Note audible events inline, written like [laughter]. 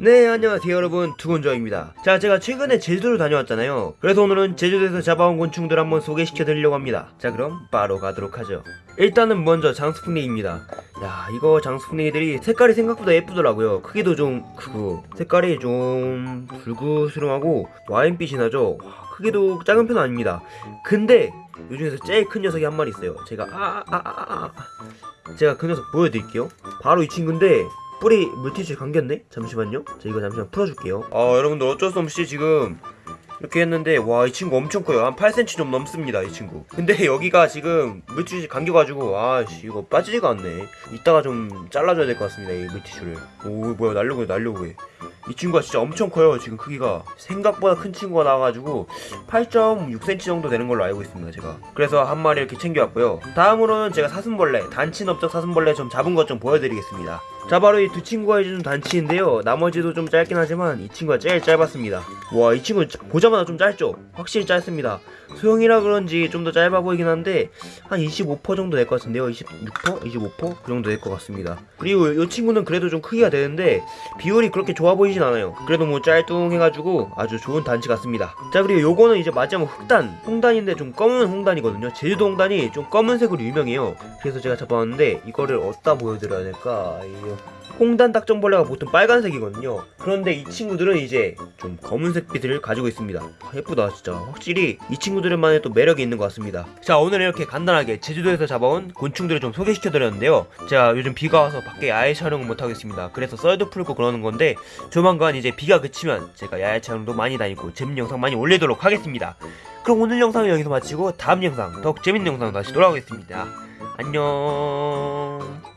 네 안녕하세요 여러분. 두곤저입니다. 자 제가 최근에 제주도를 다녀왔잖아요. 그래서 오늘은 제주도에서 잡아온 곤충들 한번 소개시켜 드리려고 합니다. 자 그럼 바로 가도록 하죠. 일단은 먼저 장수풍뎅이입니다. 야 이거 장수풍뎅이들이 색깔이 생각보다 예쁘더라고요. 크기도 좀 크고 색깔이 좀 붉으스름하고 와인빛이 나죠? 와, 크기도 작은 편은 아닙니다. 근데 요 중에서 제일 큰 녀석이 한 마리 있어요. 제가 아아아 아. 제가 그 녀석 보여드릴게요. 바로 이 친구인데 뿌리 물티슈에 감겼네? 잠시만요. 자, 이거 잠시만 풀어줄게요. 아, 여러분들 어쩔 수 없이 지금 이렇게 했는데, 와, 이 친구 엄청 커요. 한 8cm 좀 넘습니다, 이 친구. 근데 [laughs] 여기가 지금 물티슈에 감겨가지고, 아씨, 이거 빠지지가 않네. 이따가 좀 잘라줘야 될 것 같습니다, 이 물티슈를. 오, 뭐야, 날려고 해, 날려고 해. 이 친구가 진짜 엄청 커요, 지금 크기가. 생각보다 큰 친구가 나와가지고, 8.6cm 정도 되는 걸로 알고 있습니다, 제가. 그래서 한 마리 이렇게 챙겨왔고요. 다음으로는 제가 사슴벌레, 단친업적 사슴벌레 좀 잡은 것 좀 보여드리겠습니다. 자 바로 이 두 친구가 해준 단치인데요. 나머지도 좀 짧긴 하지만 이 친구가 제일 짧았습니다. 와 이 친구 보자마자 좀 짧죠? 확실히 짧습니다. 소형이라 그런지 좀 더 짧아 보이긴 한데 한 25% 정도 될 것 같은데요? 26%? 25%? 그 정도 될 것 같습니다. 그리고 이 친구는 그래도 좀 크기가 되는데 비율이 그렇게 좋아 보이진 않아요. 그래도 뭐 짤뚱해가지고 아주 좋은 단치 같습니다. 자 그리고 요거는 이제 마지막 흑단. 홍단인데 좀 검은 홍단이거든요. 제주도 홍단이 좀 검은색으로 유명해요. 그래서 제가 잡아왔는데 이거를 어디다 보여드려야 될까? 이요. 홍단 딱정벌레가 보통 빨간색이거든요. 그런데 이 친구들은 이제 좀 검은색 빛을 가지고 있습니다. 아, 예쁘다 진짜. 확실히 이 친구들만의 또 매력이 있는 것 같습니다. 자 오늘 이렇게 간단하게 제주도에서 잡아온 곤충들을 좀 소개시켜 드렸는데요. 제가 요즘 비가 와서 밖에 야외 촬영을 못 하겠습니다. 그래서 썰도 풀고 그러는 건데 조만간 이제 비가 그치면 제가 야외 촬영도 많이 다니고 재밌는 영상 많이 올리도록 하겠습니다. 그럼 오늘 영상은 여기서 마치고 다음 영상 더욱 재밌는 영상 다시 돌아오겠습니다. 안녕